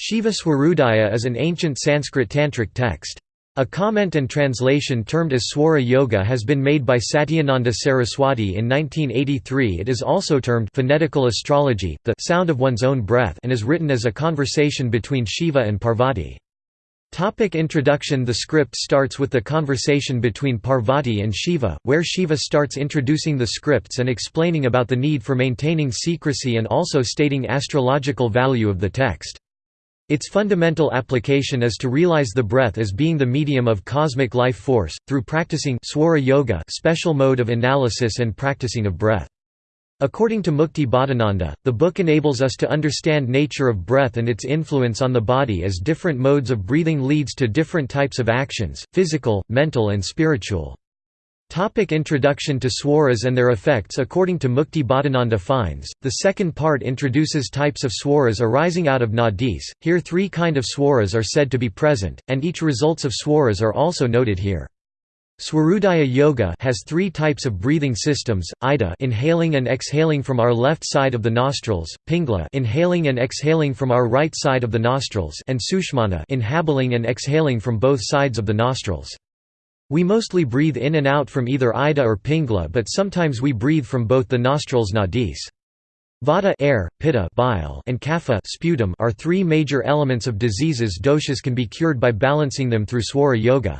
Shiva Swarodaya is an ancient Sanskrit tantric text. A comment and translation termed as Swara Yoga has been made by Satyananda Saraswati in 1983 it is also termed phonetical astrology, the sound of one's own breath and is written as a conversation between Shiva and Parvati. Topic introduction The script starts with the conversation between Parvati and Shiva, where Shiva starts introducing the scripts and explaining about the need for maintaining secrecy and also stating astrological value of the text. Its fundamental application is to realize the breath as being the medium of cosmic life force, through practicing swara yoga special mode of analysis and practicing of breath. According to Mukti Bodhananda, the book enables us to understand nature of breath and its influence on the body as different modes of breathing leads to different types of actions, physical, mental and spiritual. Topic introduction to swaras and their effects According to Mukti Bodhananda finds, the second part introduces types of swaras arising out of nadis, here three kind of swaras are said to be present, and each results of swaras are also noted here. Swarodaya Yoga has three types of breathing systems, Ida inhaling and exhaling from our left side of the nostrils, Pingla inhaling and exhaling from our right side of the nostrils and Sushmana inhaling and exhaling from both sides of the nostrils. We mostly breathe in and out from either Ida or Pingla but sometimes we breathe from both the nostrils nadis. Vata air, pitta bile, and kapha sputum are three major elements of diseases doshas can be cured by balancing them through swara yoga.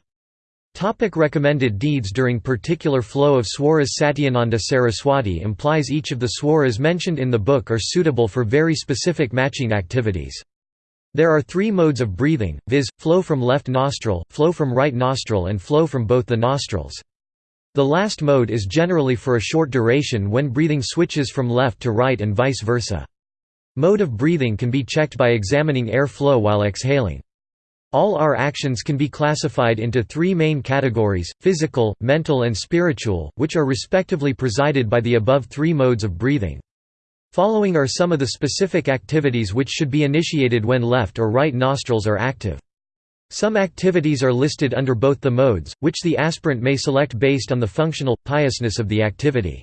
Topic recommended deeds During particular flow of swaras Satyananda Saraswati implies each of the swaras mentioned in the book are suitable for very specific matching activities. There are three modes of breathing, viz., flow from left nostril, flow from right nostril and flow from both the nostrils. The last mode is generally for a short duration when breathing switches from left to right and vice versa. Mode of breathing can be checked by examining air flow while exhaling. All our actions can be classified into three main categories, physical, mental and spiritual, which are respectively presided by the above three modes of breathing. Following are some of the specific activities which should be initiated when left or right nostrils are active. Some activities are listed under both the modes, which the aspirant may select based on the functional, piousness of the activity.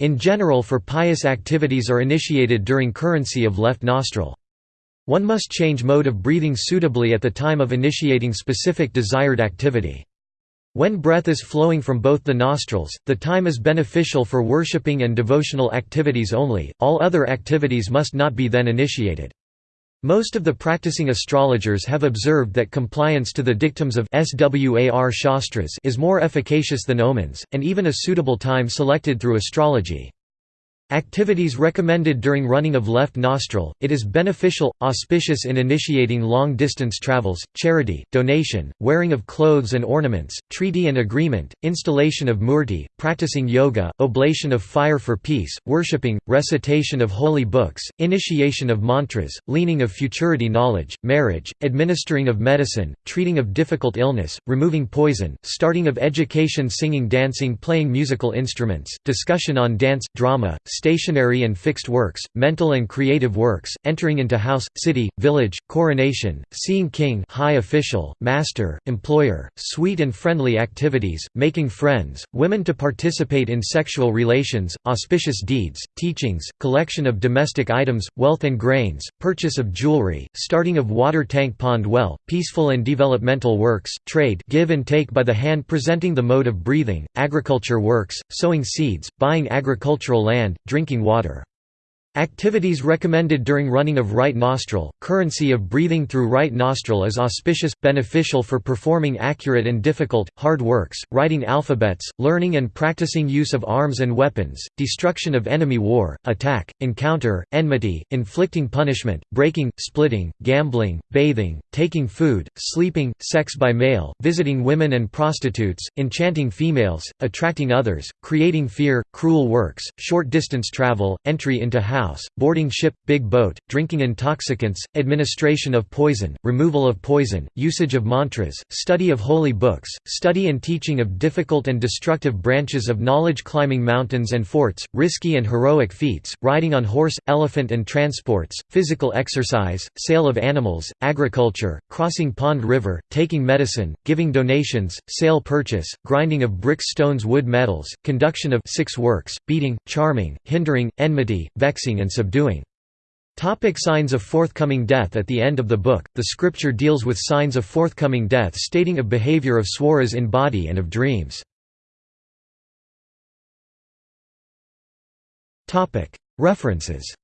In general for pious activities are initiated during currency of left nostril. One must change mode of breathing suitably at the time of initiating specific desired activity. When breath is flowing from both the nostrils, the time is beneficial for worshipping and devotional activities only, all other activities must not be then initiated. Most of the practicing astrologers have observed that compliance to the dictums of Swar Shastras is more efficacious than omens, and even a suitable time selected through astrology. Activities recommended during running of left nostril, it is beneficial, auspicious in initiating long-distance travels, charity, donation, wearing of clothes and ornaments, treaty and agreement, installation of murti, practicing yoga, oblation of fire for peace, worshipping, recitation of holy books, initiation of mantras, leaning of futurity knowledge, marriage, administering of medicine, treating of difficult illness, removing poison, starting of education singing dancing playing musical instruments, discussion on dance, drama, stationary and fixed works, mental and creative works, entering into house, city, village, coronation, seeing king high official, master, employer, sweet and friendly activities, making friends, women to participate in sexual relations, auspicious deeds, teachings, collection of domestic items, wealth and grains, purchase of jewelry, starting of water tank pond well, peaceful and developmental works, trade give and take by the hand presenting the mode of breathing, agriculture works, sowing seeds, buying agricultural land, drinking water. Activities recommended during running of right nostril, currency of breathing through right nostril is auspicious, beneficial for performing accurate and difficult, hard works, writing alphabets, learning and practicing use of arms and weapons, destruction of enemy war, attack, encounter, enmity, inflicting punishment, breaking, splitting, gambling, bathing, taking food, sleeping, sex by male, visiting women and prostitutes, enchanting females, attracting others, creating fear, cruel works, short distance travel, entry into house house, boarding ship, big boat, drinking intoxicants, administration of poison, removal of poison, usage of mantras, study of holy books, study and teaching of difficult and destructive branches of knowledge climbing mountains and forts, risky and heroic feats, riding on horse, elephant and transports, physical exercise, sale of animals, agriculture, crossing pond river, taking medicine, giving donations, sale purchase, grinding of bricks stones wood metals, conduction of six works, beating, charming, hindering, enmity, vexing and subduing. Topic signs of forthcoming death At the end of the book, the scripture deals with signs of forthcoming death stating of behavior of swaras in body and of dreams. References